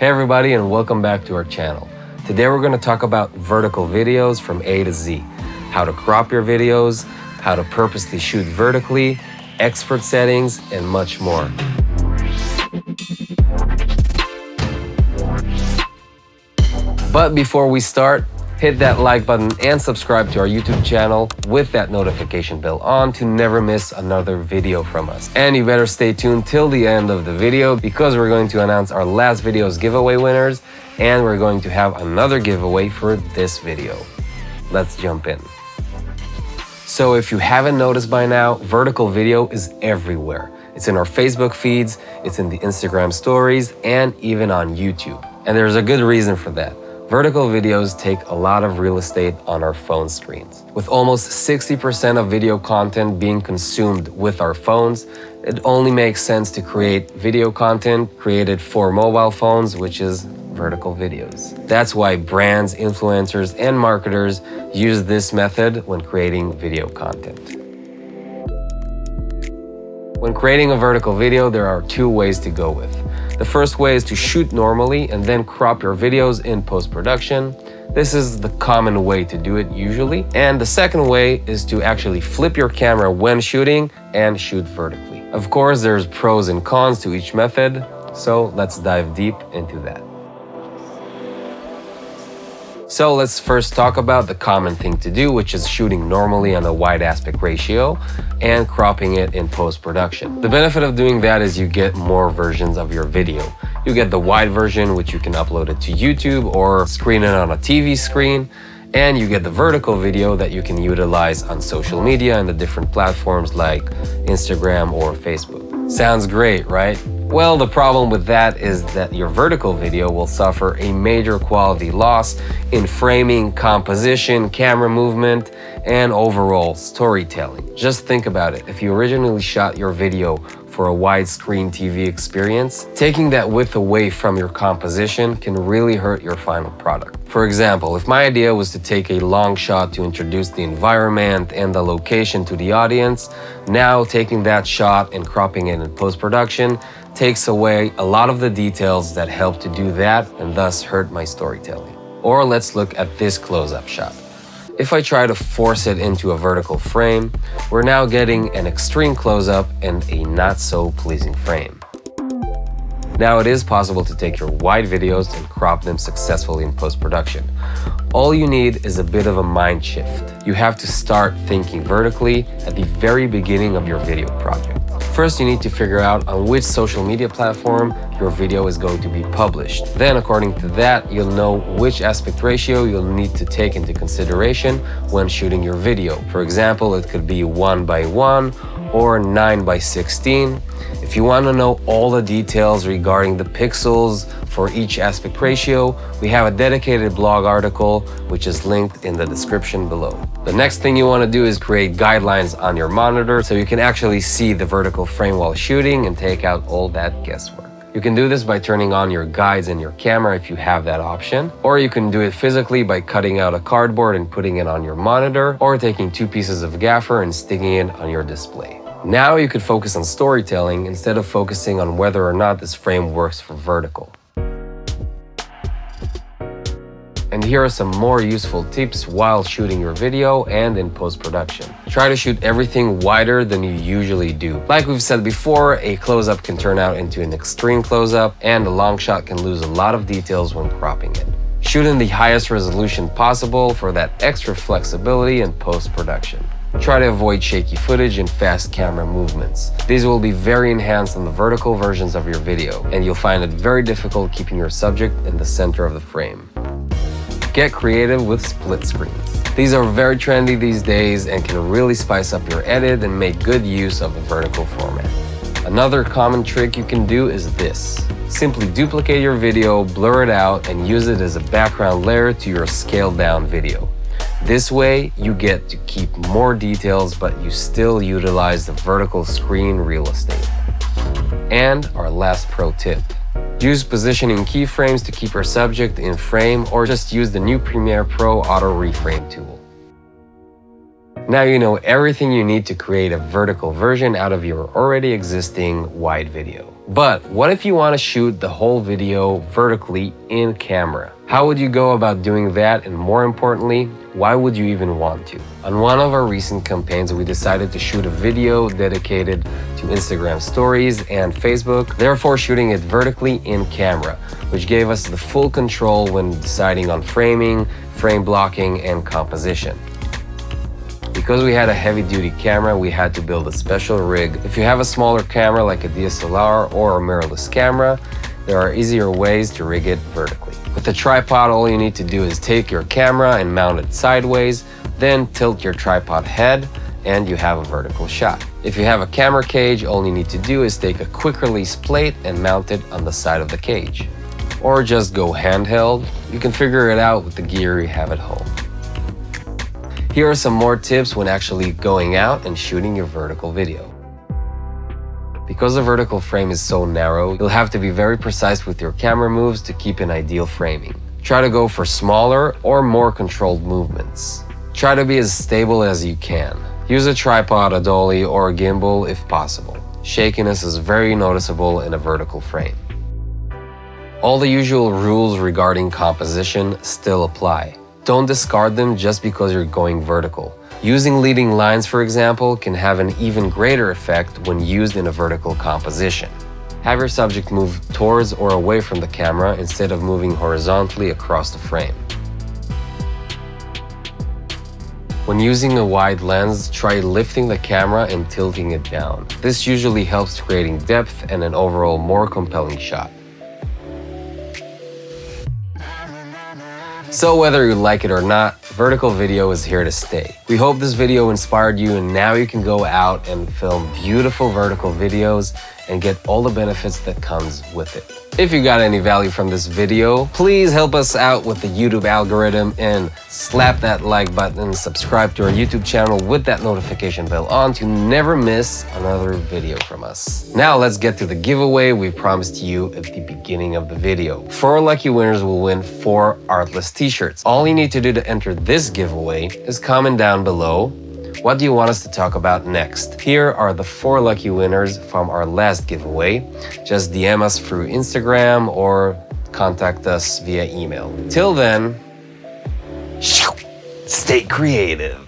Hey everybody and welcome back to our channel. Today we're going to talk about vertical videos from A to Z. How to crop your videos, how to purposely shoot vertically, expert settings, and much more. But before we start, hit that like button and subscribe to our YouTube channel with that notification bell on to never miss another video from us. And you better stay tuned till the end of the video because we're going to announce our last video's giveaway winners and we're going to have another giveaway for this video. Let's jump in. So if you haven't noticed by now, vertical video is everywhere. It's in our Facebook feeds, it's in the Instagram stories, and even on YouTube. And there's a good reason for that. Vertical videos take a lot of real estate on our phone screens. With almost 60% of video content being consumed with our phones, it only makes sense to create video content created for mobile phones, which is vertical videos. That's why brands, influencers, and marketers use this method when creating video content. When creating a vertical video, there are two ways to go with. The first way is to shoot normally and then crop your videos in post-production. This is the common way to do it usually. And the second way is to actually flip your camera when shooting and shoot vertically. Of course, there's pros and cons to each method, so let's dive deep into that. So let's first talk about the common thing to do, which is shooting normally on a wide aspect ratio and cropping it in post-production. The benefit of doing that is you get more versions of your video. You get the wide version, which you can upload it to YouTube or screen it on a TV screen, and you get the vertical video that you can utilize on social media and the different platforms like Instagram or Facebook. Sounds great, right? Well, the problem with that is that your vertical video will suffer a major quality loss in framing, composition, camera movement, and overall storytelling. Just think about it. If you originally shot your video for a widescreen TV experience, taking that width away from your composition can really hurt your final product. For example, if my idea was to take a long shot to introduce the environment and the location to the audience, now taking that shot and cropping it in post-production takes away a lot of the details that help to do that and thus hurt my storytelling. Or let's look at this close-up shot. If I try to force it into a vertical frame, we're now getting an extreme close-up and a not so pleasing frame. Now it is possible to take your wide videos and crop them successfully in post-production. All you need is a bit of a mind shift. You have to start thinking vertically at the very beginning of your video project. First, you need to figure out on which social media platform your video is going to be published. Then, according to that, you'll know which aspect ratio you'll need to take into consideration when shooting your video. For example, it could be 1 by 1 or 9 by 16. If you want to know all the details regarding the pixels for each aspect ratio, we have a dedicated blog article which is linked in the description below. The next thing you want to do is create guidelines on your monitor so you can actually see the vertical frame while shooting and take out all that guesswork. You can do this by turning on your guides in your camera if you have that option, or you can do it physically by cutting out a cardboard and putting it on your monitor, or taking two pieces of gaffer and sticking it on your display. Now you could focus on storytelling instead of focusing on whether or not this frame works for vertical. And here are some more useful tips while shooting your video and in post-production. Try to shoot everything wider than you usually do. Like we've said before, a close-up can turn out into an extreme close-up and a long shot can lose a lot of details when cropping it. Shoot in the highest resolution possible for that extra flexibility in post-production. Try to avoid shaky footage and fast camera movements. These will be very enhanced on the vertical versions of your video, and you'll find it very difficult keeping your subject in the center of the frame. Get creative with split screens. These are very trendy these days and can really spice up your edit and make good use of a vertical format. Another common trick you can do is this. Simply duplicate your video, blur it out, and use it as a background layer to your scaled down video. This way, you get to keep more details, but you still utilize the vertical screen real estate. And our last pro tip. Use positioning keyframes to keep your subject in frame or just use the new Premiere Pro Auto Reframe tool. Now you know everything you need to create a vertical version out of your already existing wide video. But what if you want to shoot the whole video vertically in camera? How would you go about doing that and more importantly, why would you even want to? On one of our recent campaigns, we decided to shoot a video dedicated to Instagram stories and Facebook, therefore shooting it vertically in camera, which gave us the full control when deciding on framing, frame blocking, and composition. Because we had a heavy duty camera, we had to build a special rig. If you have a smaller camera like a DSLR or a mirrorless camera, there are easier ways to rig it vertically. With a tripod, all you need to do is take your camera and mount it sideways, then tilt your tripod head and you have a vertical shot. If you have a camera cage, all you need to do is take a quick release plate and mount it on the side of the cage. Or just go handheld, you can figure it out with the gear you have at home. Here are some more tips when actually going out and shooting your vertical video. Because the vertical frame is so narrow, you'll have to be very precise with your camera moves to keep an ideal framing. Try to go for smaller or more controlled movements. Try to be as stable as you can. Use a tripod, a dolly, or a gimbal if possible. Shakiness is very noticeable in a vertical frame. All the usual rules regarding composition still apply. Don't discard them just because you're going vertical. Using leading lines, for example, can have an even greater effect when used in a vertical composition. Have your subject move towards or away from the camera instead of moving horizontally across the frame. When using a wide lens, try lifting the camera and tilting it down. This usually helps creating depth and an overall more compelling shot. So whether you like it or not, vertical video is here to stay. We hope this video inspired you and now you can go out and film beautiful vertical videos and get all the benefits that comes with it. If you got any value from this video, please help us out with the YouTube algorithm and slap that like button, subscribe to our YouTube channel with that notification bell on to never miss another video from us. Now let's get to the giveaway we promised you at the beginning of the video. Four lucky winners will win four Artlist t-shirts. All you need to do to enter this giveaway is comment down below what do you want us to talk about next? Here are the four lucky winners from our last giveaway. Just DM us through Instagram or contact us via email. Till then, stay creative.